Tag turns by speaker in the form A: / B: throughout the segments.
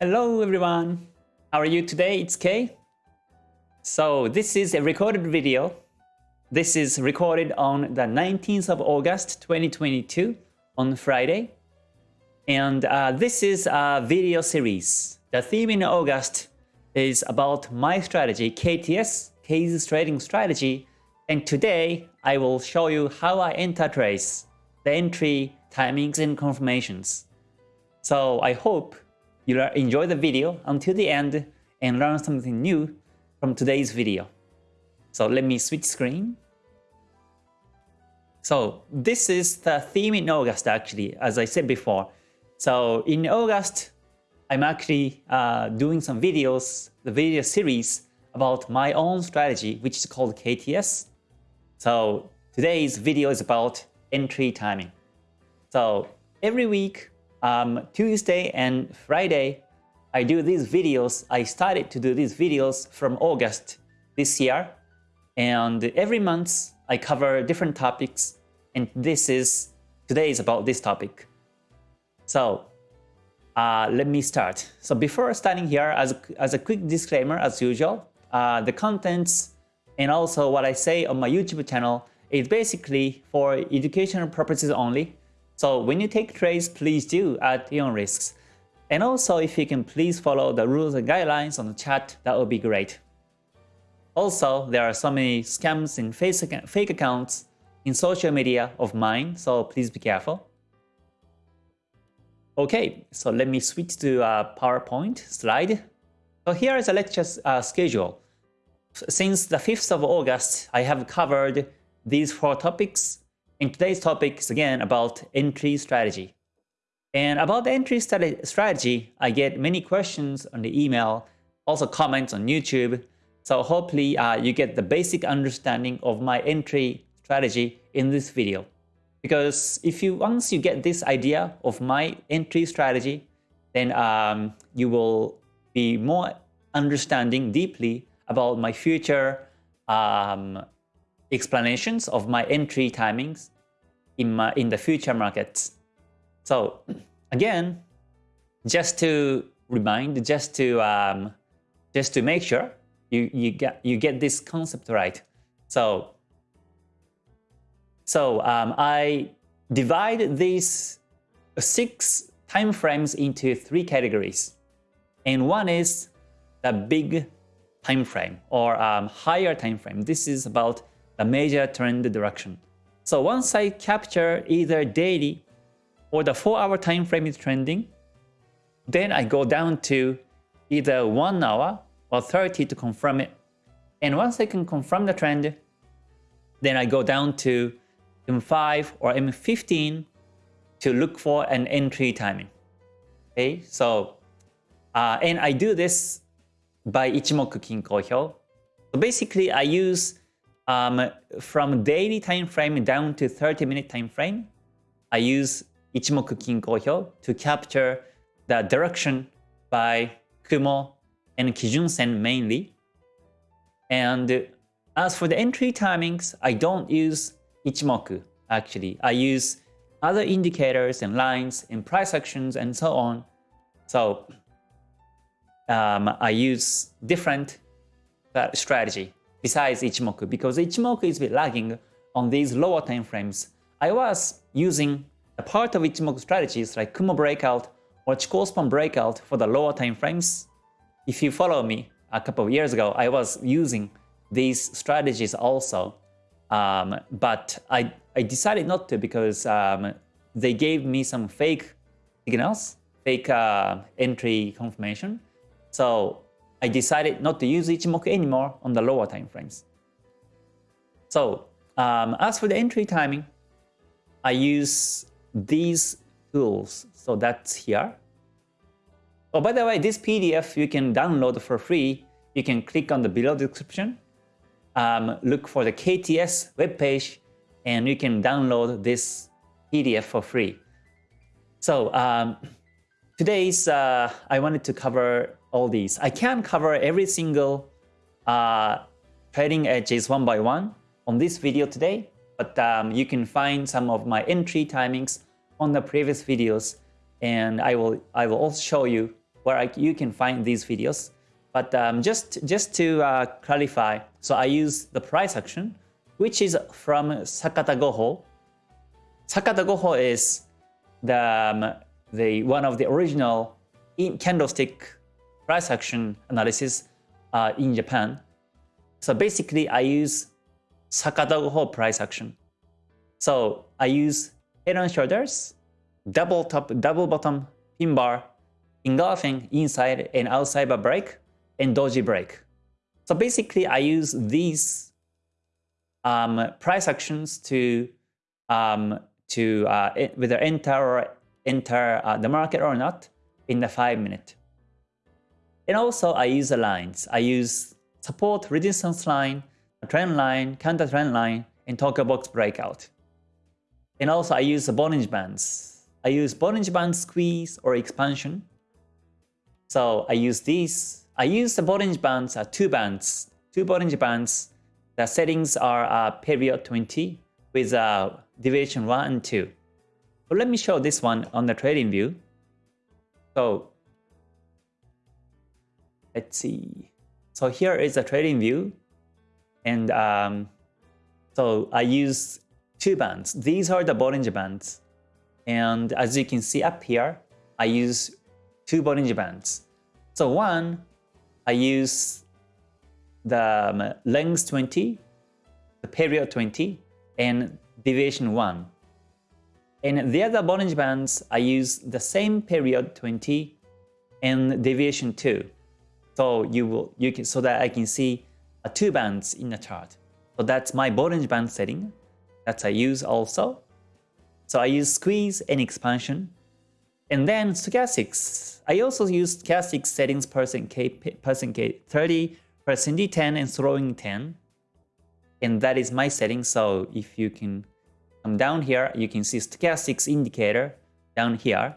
A: Hello everyone! How are you today? It's Kay. So this is a recorded video. This is recorded on the 19th of August 2022 on Friday. And uh, this is a video series. The theme in August is about my strategy, KTS, K's trading strategy. And today I will show you how I enter trades, the entry, timings, and confirmations. So I hope you enjoy the video until the end and learn something new from today's video. So let me switch screen. So this is the theme in August actually, as I said before. So in August, I'm actually uh, doing some videos, the video series about my own strategy, which is called KTS. So today's video is about entry timing. So every week um, Tuesday and Friday, I do these videos. I started to do these videos from August this year. And every month, I cover different topics. And this is, today is about this topic. So uh, let me start. So before starting here, as, as a quick disclaimer, as usual, uh, the contents and also what I say on my YouTube channel is basically for educational purposes only. So when you take trades, please do at your own risks. And also, if you can please follow the rules and guidelines on the chat, that would be great. Also, there are so many scams and fake accounts in social media of mine, so please be careful. Okay, so let me switch to a PowerPoint slide. So here is a lecture uh, schedule. Since the 5th of August, I have covered these four topics and today's topic is again about entry strategy. And about the entry strategy, I get many questions on the email, also comments on YouTube. So hopefully uh, you get the basic understanding of my entry strategy in this video. Because if you once you get this idea of my entry strategy, then um, you will be more understanding deeply about my future um, explanations of my entry timings in, my, in the future markets. So again, just to remind, just to um, just to make sure you you get you get this concept right. So so um, I divide these six time frames into three categories, and one is the big time frame or um, higher time frame. This is about the major trend direction. So once I capture either daily or the 4-hour time frame is trending, then I go down to either 1 hour or 30 to confirm it. And once I can confirm the trend, then I go down to M5 or M15 to look for an entry timing. Okay, so uh, and I do this by Ichimoku Kinko Hyo. So basically, I use um, from daily time frame down to 30 minute time frame, I use Ichimoku Kinko to capture the direction by Kumo and Kijun Sen mainly. And as for the entry timings, I don't use Ichimoku actually. I use other indicators and lines and price actions and so on. So um, I use different uh, strategy besides Ichimoku because Ichimoku is lagging on these lower time frames. I was using a part of Ichimoku strategies like Kumo breakout or Chikou span breakout for the lower time frames. If you follow me a couple of years ago, I was using these strategies also. Um, but I, I decided not to because um, they gave me some fake signals, fake uh, entry confirmation. So I decided not to use Ichimoku anymore on the lower time frames. So um, as for the entry timing, I use these tools. So that's here. Oh, by the way, this PDF you can download for free. You can click on the below description, um, look for the KTS webpage, and you can download this PDF for free. So um, today's uh, I wanted to cover all these. I can't cover every single uh, trading edges one by one on this video today, but um, you can find some of my entry timings on the previous videos and I will I will also show you where I, you can find these videos. But um, just, just to uh, clarify, so I use the price action, which is from Sakata Goho. Sakata Goho is the, um, the one of the original candlestick price action analysis uh, in Japan. So basically, I use Sakata Goho price action. So I use head and shoulders, double top, double bottom pin bar, engulfing inside and outside break, and doji break. So basically, I use these um, price actions to um, to uh, whether enter or enter uh, the market or not in the five minute. And also, I use the lines. I use support resistance line, trend line, counter trend line, and Tokyo box breakout. And also, I use the Bollinger Bands. I use Bollinger Band squeeze or expansion. So I use these I use the Bollinger Bands, uh, two bands, two Bollinger Bands. The settings are uh, period 20 with uh, deviation 1 and 2. So let me show this one on the trading view. So let's see. So here is the trading view. And um, so I use two bands. These are the Bollinger Bands. And as you can see up here, I use two Bollinger Bands. So one I use the um, length 20, the period 20, and deviation 1. And the other Bollinger Bands, I use the same period 20 and deviation 2. So you will you can so that I can see uh, two bands in the chart. So that's my Bollinger Band setting that I use also. So I use squeeze and expansion and then stochastics. I also use stochastic settings percent K, percent K 30, percent D10, and throwing 10. And that is my setting. So if you can come down here, you can see stochastics indicator down here.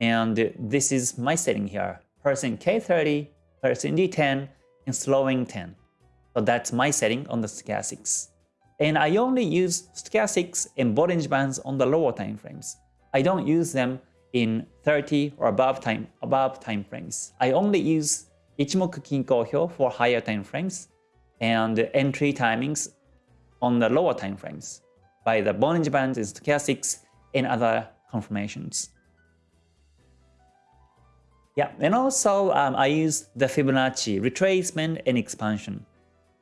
A: And this is my setting here. Percent K30, percent D10, and slowing 10. So that's my setting on the stochastics. And I only use stochastics and Bollinger Bands on the lower time frames. I don't use them in 30 or above time above time frames. I only use Ichimoku Kinko Hyo for higher time frames and entry timings on the lower time frames by the Bollinger Bands and Stochastics and other confirmations. Yeah, and also um, I use the Fibonacci retracement and expansion.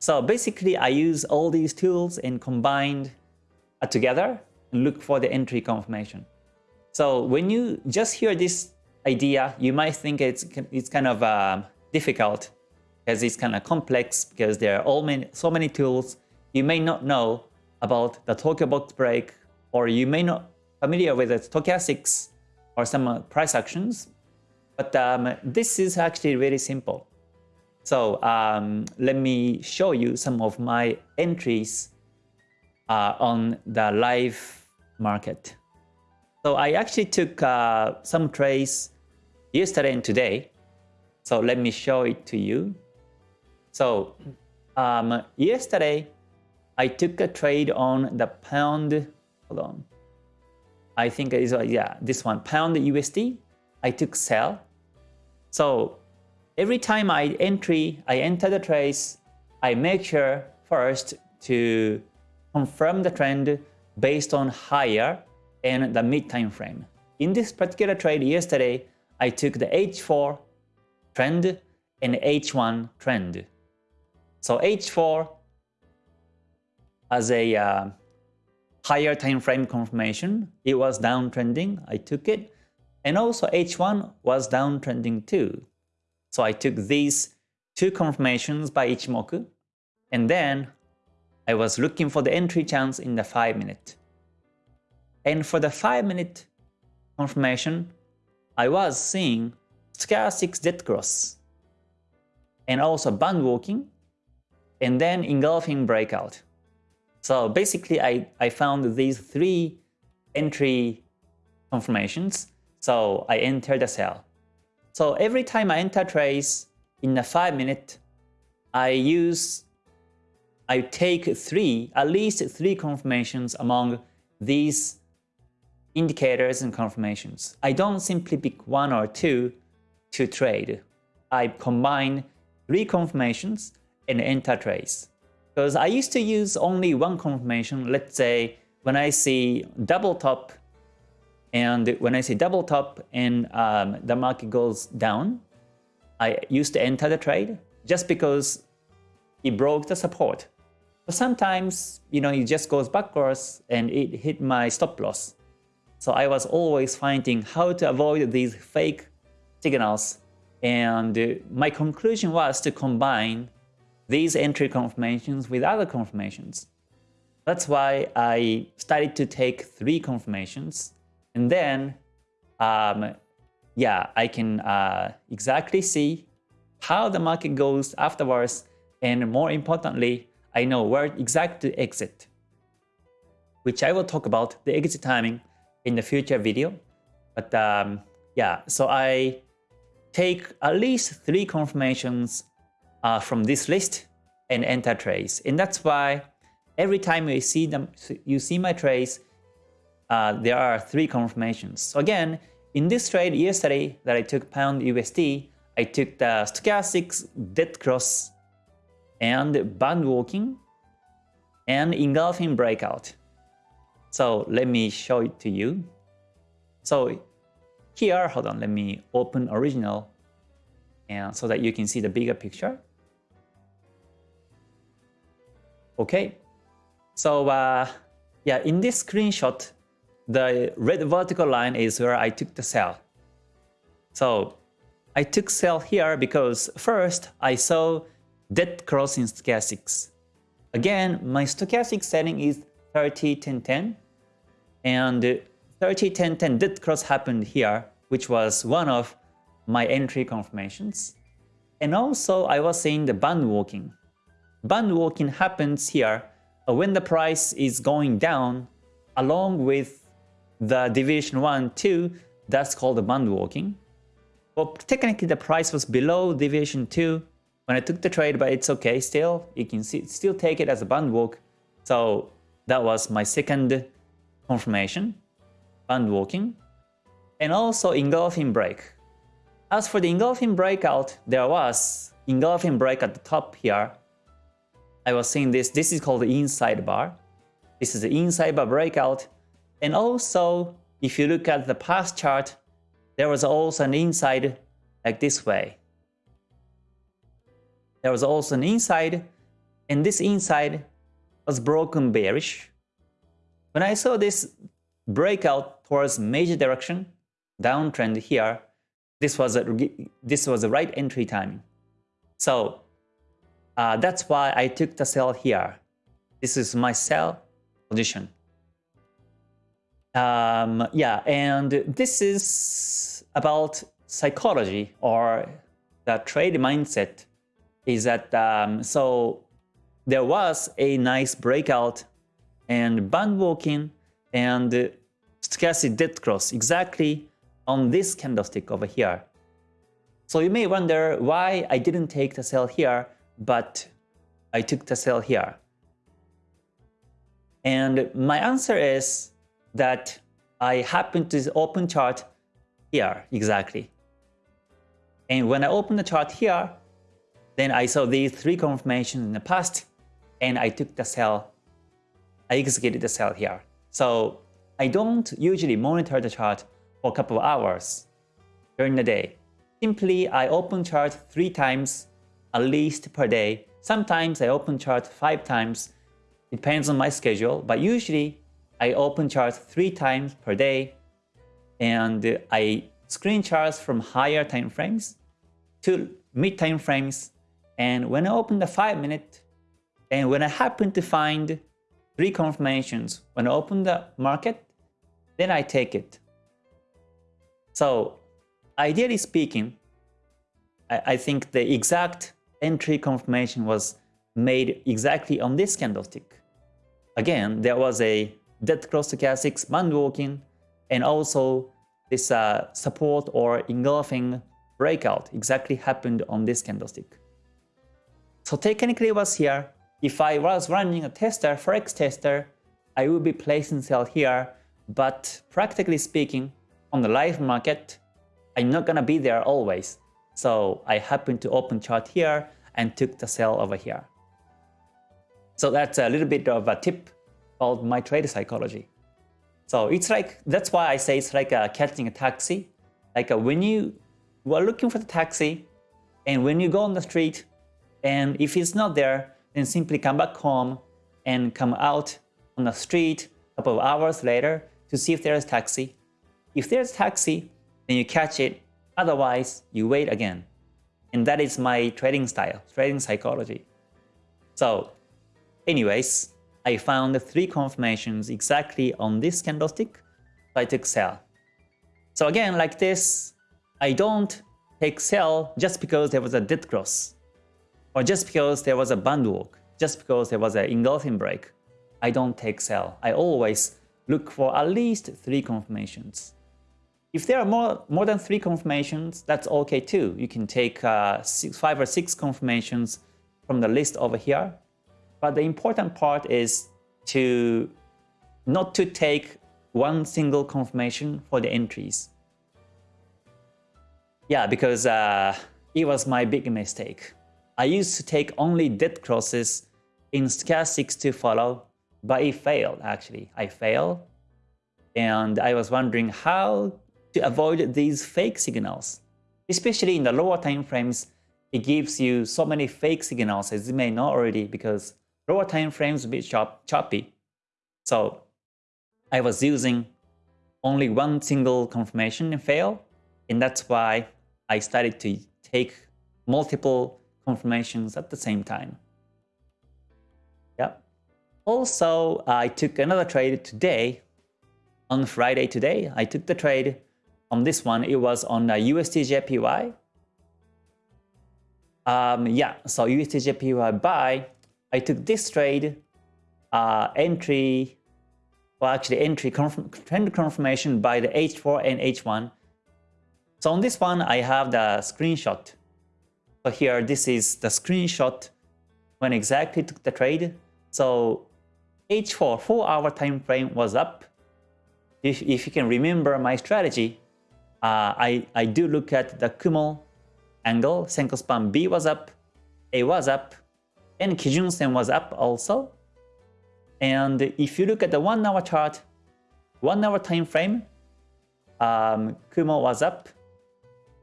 A: So basically I use all these tools and combined uh, together and look for the entry confirmation. So when you just hear this idea, you might think it's it's kind of uh, difficult because it's kind of complex because there are all many, so many tools. You may not know about the Tokyo box break or you may not familiar with the stochastics or some uh, price actions. But um, this is actually very simple. So um, let me show you some of my entries uh, on the live market. So I actually took uh, some trades yesterday and today. So let me show it to you. So um, yesterday, I took a trade on the pound, hold on. I think it is, uh, yeah, this one, pound USD. I took sell. So every time I entry, I enter the trades, I make sure first to confirm the trend based on higher and the mid time frame. In this particular trade yesterday, I took the H4 trend and H1 trend. So H4 as a uh, higher time frame confirmation, it was downtrending, I took it. And also H1 was downtrending too. So I took these two confirmations by Ichimoku. And then I was looking for the entry chance in the 5 minute. And for the 5 minute confirmation, I was seeing stochastic dead cross and also band walking and then engulfing breakout. So basically I, I found these three entry confirmations. So I enter the sell. So every time I enter trades in a 5 minute, I use, I take three, at least three confirmations among these indicators and confirmations. I don't simply pick one or two to trade. I combine three confirmations and enter trades. Because I used to use only one confirmation. Let's say when I see double top and when I say double top and um, the market goes down, I used to enter the trade just because it broke the support. But sometimes, you know, it just goes backwards and it hit my stop loss. So I was always finding how to avoid these fake signals. And uh, my conclusion was to combine these entry confirmations with other confirmations. That's why I started to take three confirmations. And then, um, yeah, I can uh, exactly see how the market goes afterwards. And more importantly, I know where exactly to exit, which I will talk about the exit timing in the future video. But um, yeah, so I take at least three confirmations uh, from this list and enter trades. And that's why every time you see them, you see my trades, uh, there are three confirmations. So again, in this trade yesterday that I took pound USD, I took the stochastics dead cross and band walking and engulfing breakout. So let me show it to you. So here, hold on, let me open original and so that you can see the bigger picture. Okay, so uh, yeah, in this screenshot, the red vertical line is where I took the sell. So I took sell here because first I saw dead cross in stochastics. Again, my stochastic setting is 30 10 10 and 30 10 10 dead cross happened here, which was one of my entry confirmations. And also I was seeing the band walking. Band walking happens here uh, when the price is going down along with the deviation 1, 2, that's called the band walking. Well, technically the price was below deviation 2 when I took the trade, but it's okay still. You can see, still take it as a band walk. So that was my second confirmation, band walking. And also engulfing break. As for the engulfing breakout, there was engulfing break at the top here. I was seeing this. This is called the inside bar. This is the inside bar breakout. And also, if you look at the past chart, there was also an inside like this way. There was also an inside, and this inside was broken bearish. When I saw this breakout towards major direction, downtrend here, this was a this was the right entry timing. So uh, that's why I took the sell here. This is my sell position. Um, yeah, and this is about psychology or the trade mindset is that um, so there was a nice breakout and band walking and stochastic dead cross exactly on this candlestick over here. So you may wonder why I didn't take the sell here, but I took the sell here. And my answer is that I happen to open chart here exactly. And when I open the chart here, then I saw these three confirmations in the past and I took the sell. I executed the sell here. So I don't usually monitor the chart for a couple of hours during the day. Simply, I open chart three times at least per day. Sometimes I open chart five times. Depends on my schedule, but usually I open charts three times per day and I screen charts from higher time frames to mid time frames and when I open the 5 minute, and when I happen to find three confirmations, when I open the market, then I take it. So ideally speaking, I, I think the exact entry confirmation was made exactly on this candlestick. Again, there was a dead cross stochastics band walking and also this uh, support or engulfing breakout exactly happened on this candlestick. So technically was here. If I was running a tester, Forex tester, I would be placing sell here. But practically speaking, on the live market, I'm not gonna be there always. So I happened to open chart here and took the sell over here. So that's a little bit of a tip called my trade psychology. So it's like, that's why I say it's like a catching a taxi. Like a, when you are looking for the taxi and when you go on the street and if it's not there, then simply come back home and come out on the street a couple of hours later to see if there is taxi. If there's taxi, then you catch it. Otherwise, you wait again. And that is my trading style, trading psychology. So anyways, I found three confirmations exactly on this candlestick, so I took sell. So again, like this, I don't take sell just because there was a dead cross, or just because there was a band walk, just because there was an engulfing break. I don't take sell. I always look for at least three confirmations. If there are more, more than three confirmations, that's okay too. You can take uh, six, five or six confirmations from the list over here. But the important part is to not to take one single confirmation for the entries. Yeah, because uh, it was my big mistake. I used to take only dead crosses in stochastics to follow, but it failed actually. I failed and I was wondering how to avoid these fake signals. Especially in the lower time frames, it gives you so many fake signals as you may know already because lower time frames bit chop choppy. So I was using only one single confirmation and fail, and that's why I started to take multiple confirmations at the same time. Yep. Also, I took another trade today. On Friday today, I took the trade on this one. It was on USDJPY. Um, yeah, so USDJPY buy. I took this trade, uh, entry, well actually entry confirm, trend confirmation by the H4 and H1. So on this one, I have the screenshot. So here, this is the screenshot when exactly took the trade. So H4, 4 hour time frame was up. If, if you can remember my strategy, uh, I, I do look at the Kumo angle, Senkou span B was up, A was up, and Kijun Sen was up also. And if you look at the 1 hour chart, 1 hour time frame, um, Kumo was up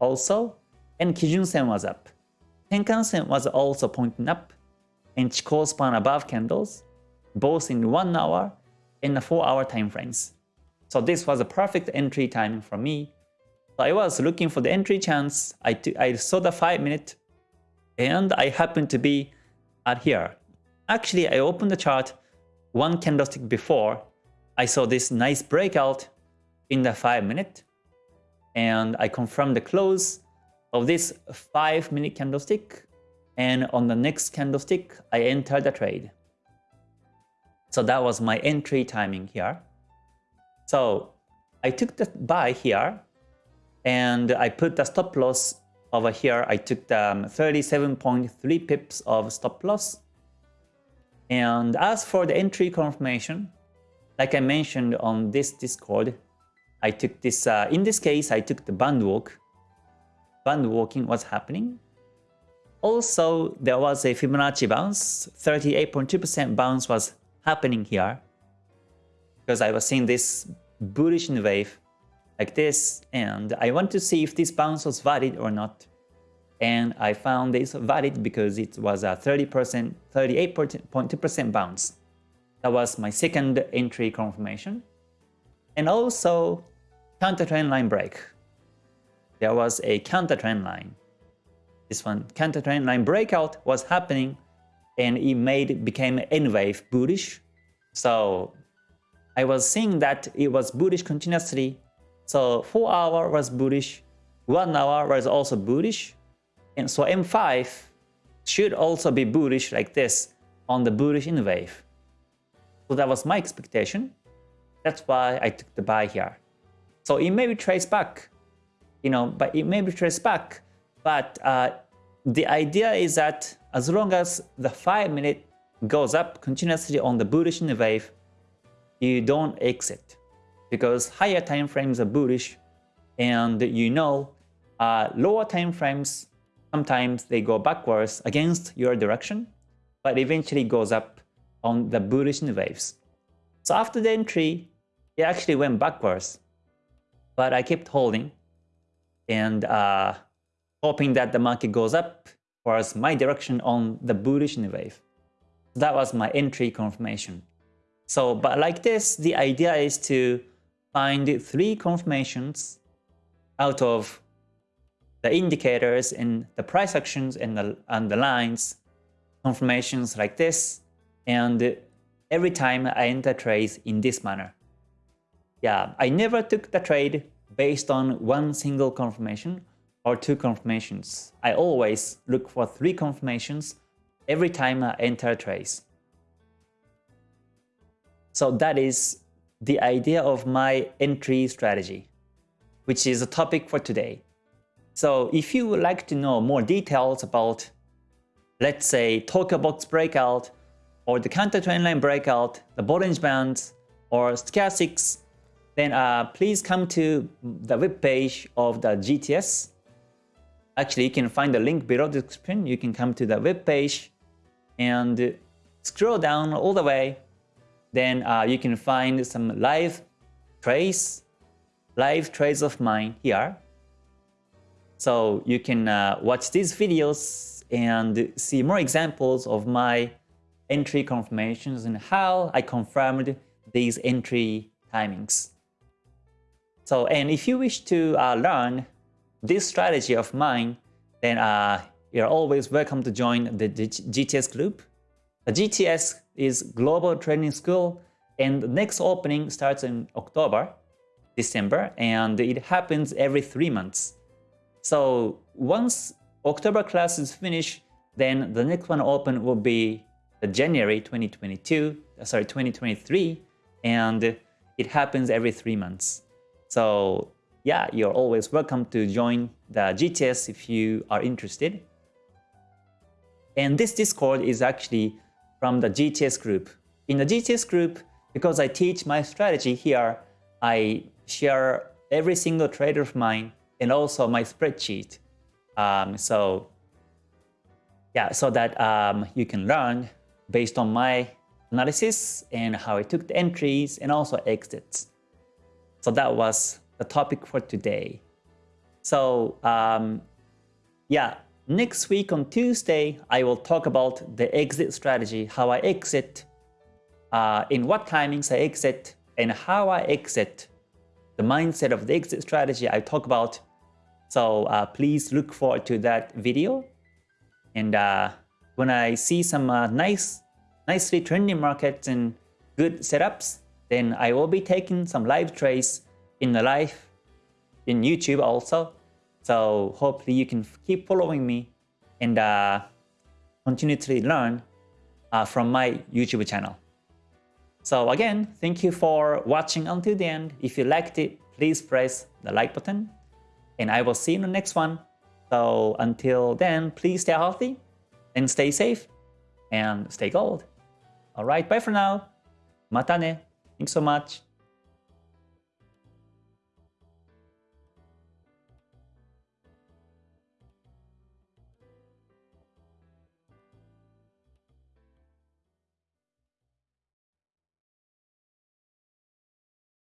A: also, and Kijun Sen was up. Tenkan Sen was also pointing up, and Chikou span above candles, both in 1 hour and 4 hour time frames. So this was a perfect entry timing for me. So I was looking for the entry chance, I, I saw the 5 minute, and I happened to be at here. Actually, I opened the chart one candlestick before. I saw this nice breakout in the 5 minute and I confirmed the close of this 5 minute candlestick and on the next candlestick I entered the trade. So that was my entry timing here. So I took the buy here and I put the stop loss over here, I took the 37.3 um, pips of stop loss. And as for the entry confirmation, like I mentioned on this Discord, I took this, uh, in this case, I took the band walk. Band walking was happening. Also, there was a Fibonacci bounce, 38.2% bounce was happening here. Because I was seeing this bullish wave like this and I want to see if this bounce was valid or not. And I found this valid because it was a 30%, 38.2% bounce. That was my second entry confirmation. And also counter trend line break. There was a counter trend line. This one, counter trend line breakout was happening and it made became N wave bullish. So I was seeing that it was bullish continuously so 4 hour was bullish, 1 hour was also bullish, and so M5 should also be bullish like this on the bullish N wave. So that was my expectation. That's why I took the buy here. So it may be traced back, you know, but it may be traced back. But uh, the idea is that as long as the 5 minute goes up continuously on the bullish N wave, you don't exit because higher time frames are bullish and you know uh, lower time frames, sometimes they go backwards against your direction, but eventually goes up on the bullish waves. So after the entry, it actually went backwards, but I kept holding and uh, hoping that the market goes up towards my direction on the bullish wave. That was my entry confirmation. So, but like this, the idea is to find three confirmations out of the indicators and the price actions and the, and the lines, confirmations like this, and every time I enter trades in this manner. Yeah, I never took the trade based on one single confirmation or two confirmations. I always look for three confirmations every time I enter trades. So that is the idea of my entry strategy, which is a topic for today. So if you would like to know more details about, let's say, Tokyo Box breakout, or the counter trend line breakout, the Bollinger Bands, or stochastics, then uh, please come to the web page of the GTS. Actually, you can find the link below the description. You can come to the web page and scroll down all the way. Then uh, you can find some live trades, live trades of mine here. So you can uh, watch these videos and see more examples of my entry confirmations and how I confirmed these entry timings. So, and if you wish to uh, learn this strategy of mine, then uh, you're always welcome to join the GTS group. The GTS is Global Training School, and the next opening starts in October, December, and it happens every three months. So once October class is finished, then the next one open will be January 2022, uh, sorry, 2023, and it happens every three months. So yeah, you're always welcome to join the GTS if you are interested. And this Discord is actually from the GTS group. In the GTS group, because I teach my strategy here, I share every single trade of mine and also my spreadsheet. Um, so yeah, so that um, you can learn based on my analysis and how I took the entries and also exits. So that was the topic for today. So um, yeah, next week on Tuesday, I will talk about the exit strategy, how I exit, uh, in what timings I exit, and how I exit, the mindset of the exit strategy I talk about so uh, please look forward to that video. And uh, when I see some uh, nice, nicely trending markets and good setups, then I will be taking some live trades in the live in YouTube also. So hopefully you can keep following me and uh, continue to learn uh, from my YouTube channel. So again, thank you for watching until the end. If you liked it, please press the like button and I will see you in the next one. So until then, please stay healthy and stay safe and stay gold. Alright, bye for now. Mata ne. Thanks so much.